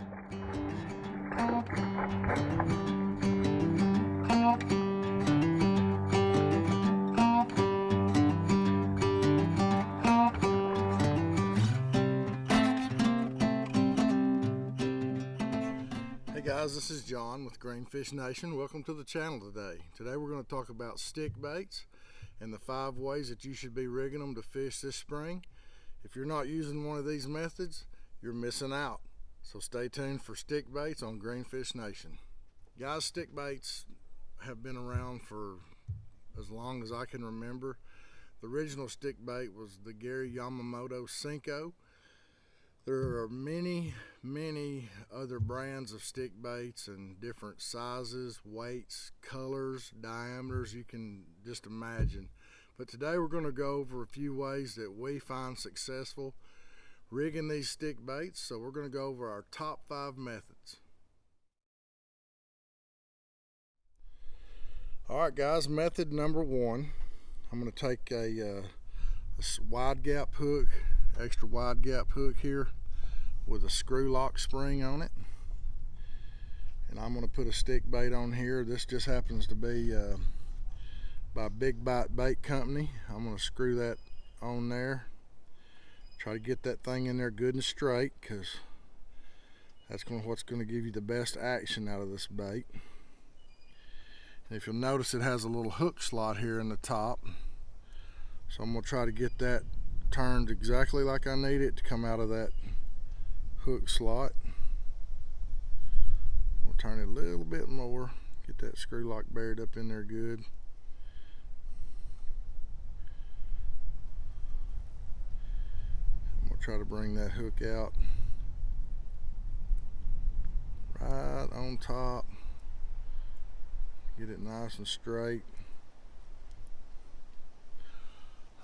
Hey guys, this is John with Greenfish Nation. Welcome to the channel today. Today we're going to talk about stick baits and the five ways that you should be rigging them to fish this spring. If you're not using one of these methods, you're missing out. So stay tuned for stick baits on Greenfish Nation. Guys, stick baits have been around for as long as I can remember. The original stick bait was the Gary Yamamoto Senko. There are many, many other brands of stick baits and different sizes, weights, colors, diameters you can just imagine. But today we're going to go over a few ways that we find successful rigging these stick baits. So we're going to go over our top five methods. All right, guys, method number one. I'm going to take a, uh, a wide gap hook, extra wide gap hook here with a screw lock spring on it. And I'm going to put a stick bait on here. This just happens to be uh, by Big Bite Bait Company. I'm going to screw that on there. Try to get that thing in there good and straight because that's going what's going to give you the best action out of this bait. And if you'll notice it has a little hook slot here in the top. So I'm going to try to get that turned exactly like I need it to come out of that hook slot. We'll turn it a little bit more, get that screw lock buried up in there good. We'll try to bring that hook out right on top. Get it nice and straight.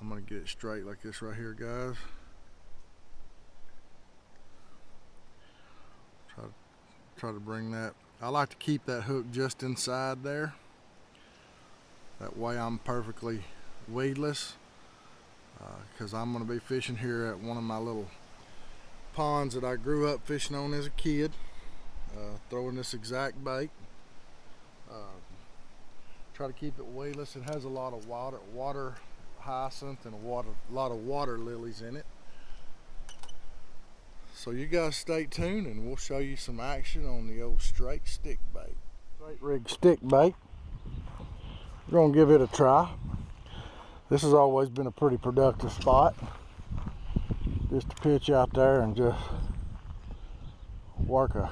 I'm to get it straight like this right here, guys. Try to, try to bring that. I like to keep that hook just inside there. That way I'm perfectly weedless because uh, I'm going to be fishing here at one of my little ponds that I grew up fishing on as a kid. Uh, throwing this exact bait. Uh, try to keep it weedless. It has a lot of water, water hyacinth and a, water, a lot of water lilies in it. So you guys stay tuned and we'll show you some action on the old straight stick bait. Straight rig stick bait. We're gonna give it a try. This has always been a pretty productive spot. Just to pitch out there and just work a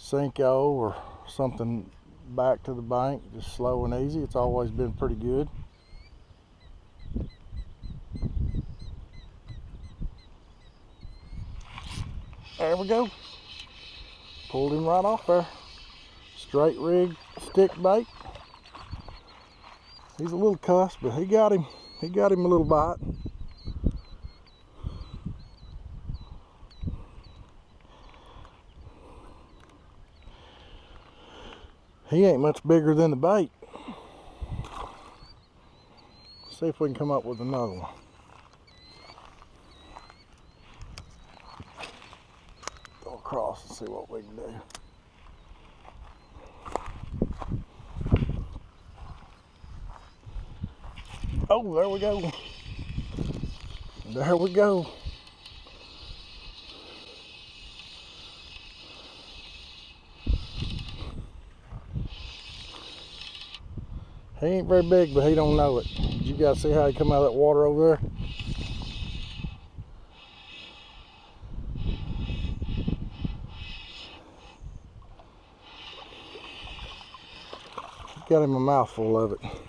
Senko or something back to the bank, just slow and easy. It's always been pretty good. There we go. Pulled him right off there. Straight rig stick bait. He's a little cuss, but he got him. He got him a little bite. He ain't much bigger than the bait. See if we can come up with another one. Go across and see what we can do. There we go. There we go. He ain't very big, but he don't know it. You guys see how he come out of that water over there? got him a mouthful of it.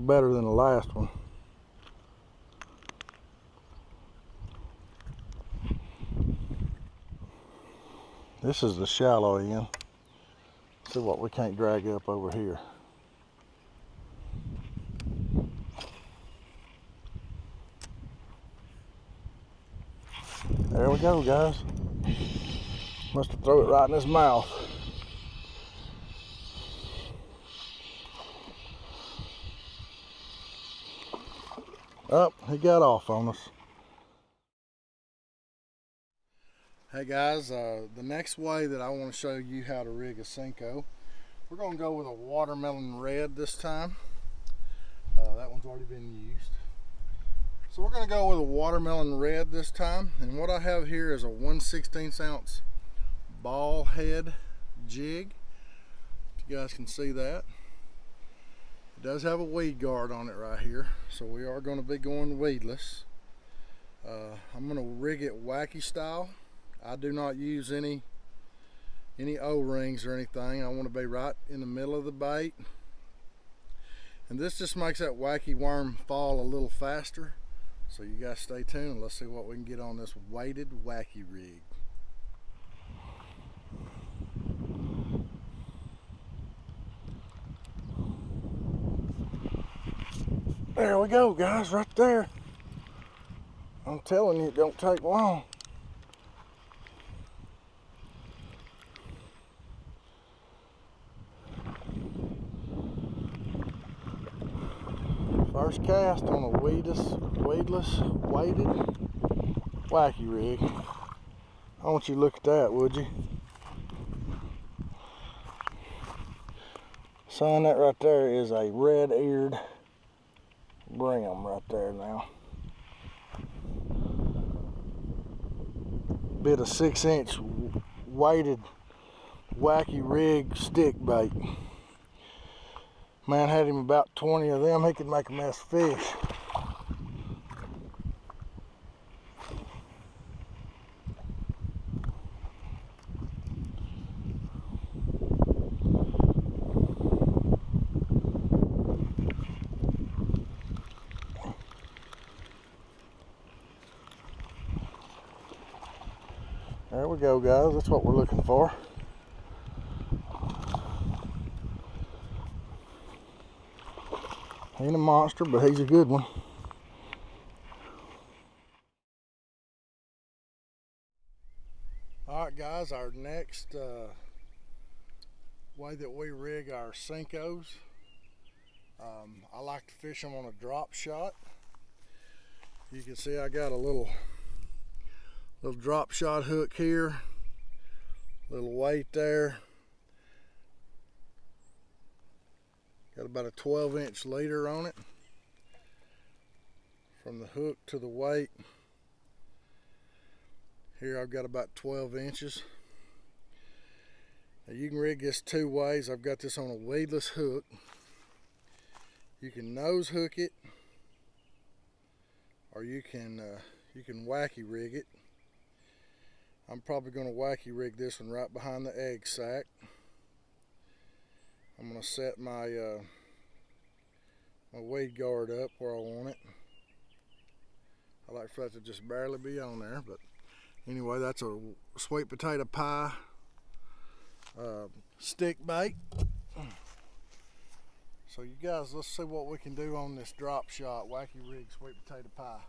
Better than the last one. This is the shallow end. See what we can't drag up over here. There we go, guys. Must have thrown it right in his mouth. Up, oh, he got off on us. Hey guys, uh, the next way that I want to show you how to rig a Senko, we're going to go with a watermelon red this time. Uh, that one's already been used. So we're going to go with a watermelon red this time. And what I have here is a 1 16 ounce ball head jig. You guys can see that. It does have a weed guard on it right here. So we are going to be going weedless. Uh, I'm going to rig it wacky style. I do not use any any O-rings or anything. I want to be right in the middle of the bait. And this just makes that wacky worm fall a little faster. So you guys stay tuned. Let's see what we can get on this weighted wacky rig. There we go guys, right there. I'm telling you, it don't take long. First cast on a weedless, weedless, weighted wacky rig. I want you to look at that, would you? Son, that right there is a red-eared brim right there now. Bit of six inch weighted wacky rig stick bait. Man had him about 20 of them, he could make a mess of fish. There we guys, that's what we're looking for. Ain't a monster, but he's a good one. All right, guys, our next uh, way that we rig our Senkos, um, I like to fish them on a drop shot. You can see I got a little little drop shot hook here, little weight there, Got about a 12 inch leader on it. From the hook to the weight. Here I've got about 12 inches. Now you can rig this two ways. I've got this on a weedless hook. You can nose hook it or you can uh, you can wacky rig it. I'm probably going to wacky rig this one right behind the egg sac. I'm going to set my uh, my weed guard up where I want it. I like for that to just barely be on there, but anyway, that's a sweet potato pie uh, stick bait. So you guys, let's see what we can do on this drop shot wacky rig sweet potato pie.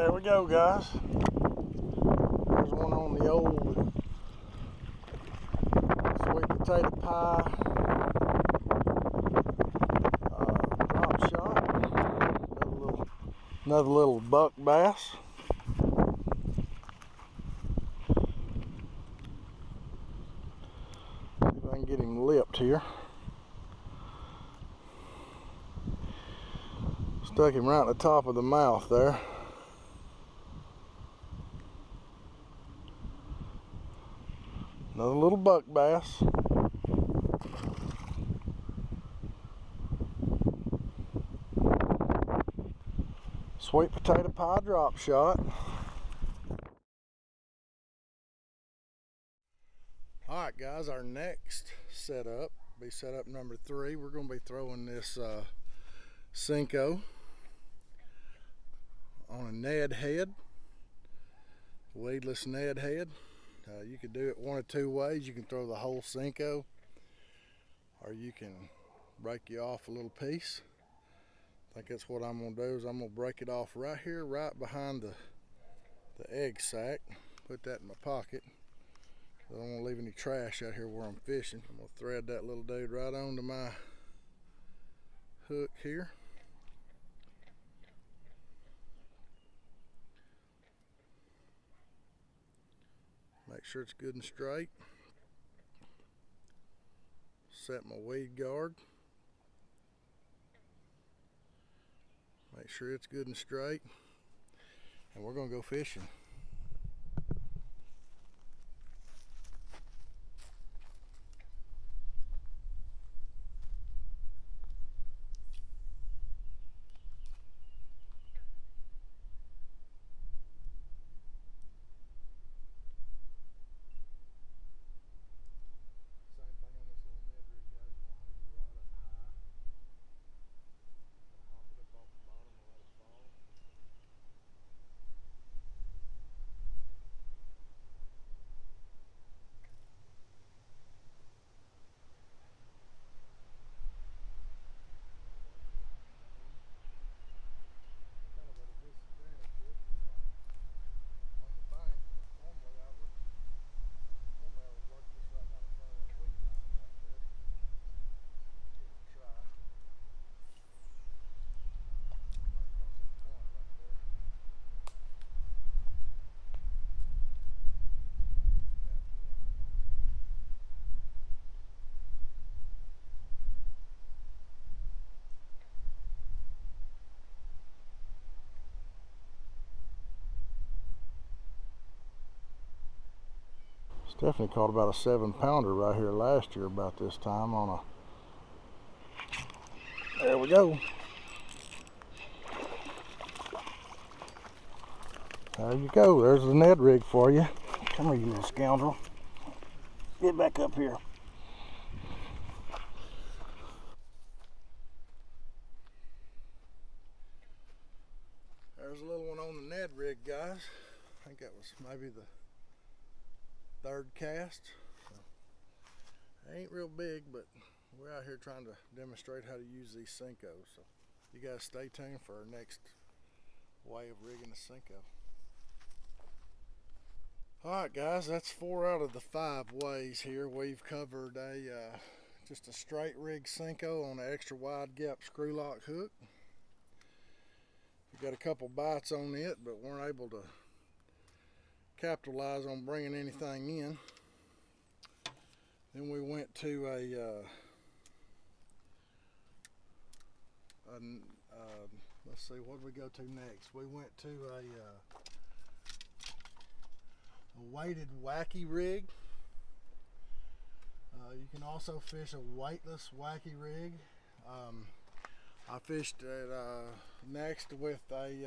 There we go, guys. There's one on the old sweet potato pie uh, drop shot. Another little, another little buck bass. See if I can get him lipped here. Stuck him right in the top of the mouth there. Another little buck bass. Sweet potato pie drop shot. Alright guys, our next setup, be setup number three. We're going to be throwing this uh, on a Ned head, weedless Ned head. Uh, you can do it one of two ways. You can throw the whole Senko or you can break you off a little piece. I think that's what I'm to do is I'm to break it off right here, right behind the, the egg sac. Put that in my pocket. I don't want to leave any trash out here where I'm fishing. I'm to thread that little dude right onto my hook here. Make sure it's good and straight. Set my weed guard. Make sure it's good and straight. And we're going to go fishing. Definitely caught about a seven pounder right here last year about this time on a, there we go. There you go, there's the Ned rig for you. Come here, you little scoundrel. Get back up here. There's a little one on the Ned rig, guys. I think that was maybe the third cast. So, ain't real big, but we're out here trying to demonstrate how to use these Senkos. So you guys stay tuned for our next way of rigging a Senko. Alright guys, that's four out of the five ways here. We've covered a uh, just a straight rig Senko on an extra wide gap screw lock hook. We got a couple bites on it, but weren't able to capitalize on bringing anything in. Then we went to a, uh, a uh, let's see, what did we go to next? We went to a, uh, a weighted wacky rig. Uh, you can also fish a weightless wacky rig. Um, I fished it uh, next with a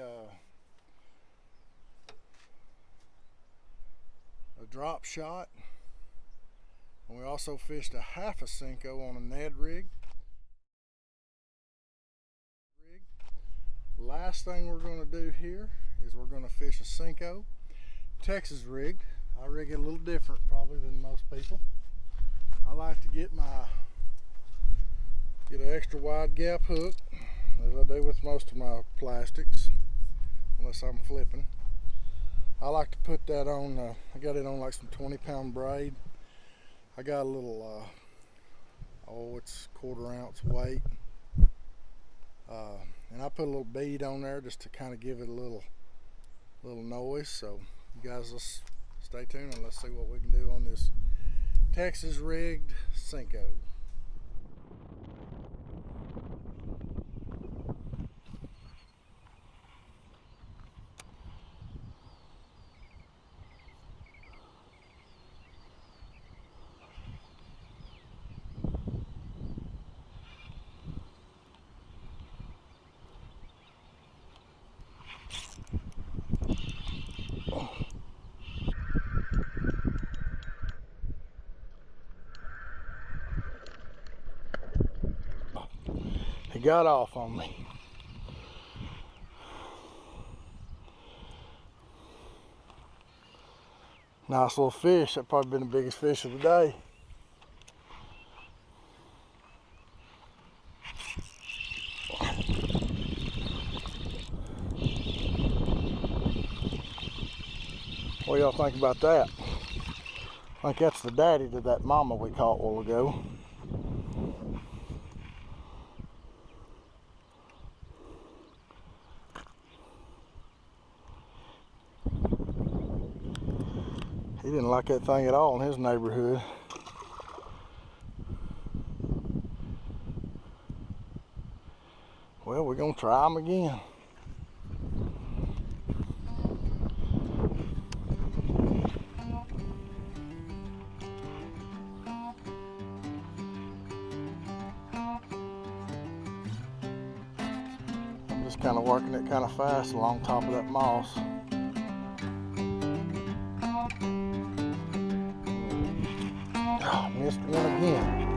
a drop shot. And we also fished a half a Senko on a Ned rig. Last thing we're going to do here is we're going to fish a Senko Texas rigged. I rig it a little different probably than most people. I like to get my get an extra wide gap hook as I do with most of my plastics unless I'm flipping. I like to put that on, uh, I got it on like some 20 pound braid. I got a little, uh, oh, it's quarter ounce weight. Uh, and I put a little bead on there just to kind of give it a little, little noise. So you guys, let's stay tuned and let's see what we can do on this Texas rigged Senko. Got off on me. Nice little fish. That probably been the biggest fish of the day. What y'all think about that? I think that's the daddy to that mama we caught a while ago. He didn't like that thing at all in his neighborhood. Well, we're gonna try them again. I'm just kind of working it kind of fast along top of that moss. One again.